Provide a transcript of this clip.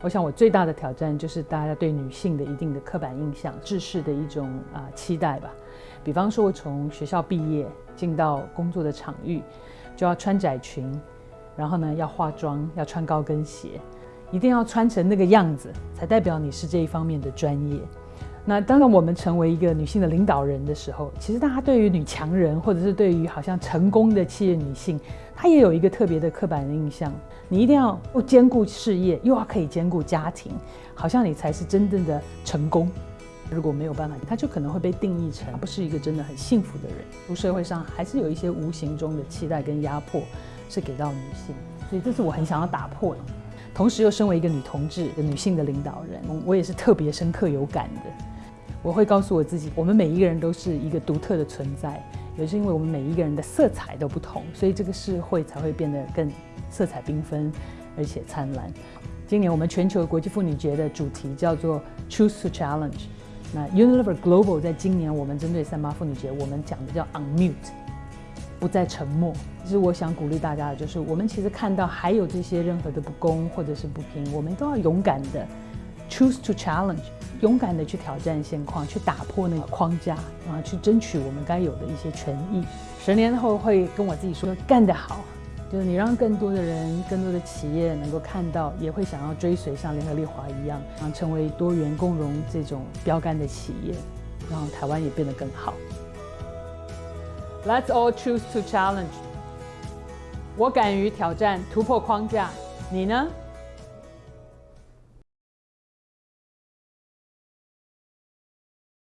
我想我最大的挑战就是大家对女性的一定的刻板印象、制式的一种啊期待吧。比方说，我从学校毕业进到工作的场域，就要穿窄裙，然后呢要化妆，要穿高跟鞋，一定要穿成那个样子，才代表你是这一方面的专业。那当然，我们成为一个女性的领导人的时候，其实大家对于女强人，或者是对于好像成功的企业女性，她也有一个特别的刻板的印象。你一定要又兼顾事业，又要可以兼顾家庭，好像你才是真正的成功。如果没有办法，她就可能会被定义成不是一个真的很幸福的人。出社会上还是有一些无形中的期待跟压迫，是给到女性。所以这是我很想要打破的。同时又身为一个女同志、女性的领导人，我也是特别深刻有感的。我会告诉我自己，我们每一个人都是一个独特的存在，也是因为我们每一个人的色彩都不同，所以这个社会才会变得更色彩缤纷，而且灿烂。今年我们全球国际妇女节的主题叫做 Choose to Challenge。那 Unilever Global 在今年我们针对三八妇女节，我们讲的叫 Unmute，不再沉默。其实我想鼓励大家的就是，我们其实看到还有这些任何的不公或者是不平，我们都要勇敢的 Choose to Challenge。勇敢的去挑战现况，去打破那个框架，啊，去争取我们该有的一些权益。十年后会跟我自己说，干得好，就是你让更多的人、更多的企业能够看到，也会想要追随像联合利华一样，啊，成为多元共荣这种标杆的企业，让台湾也变得更好。Let's all choose to challenge。我敢于挑战，突破框架，你呢？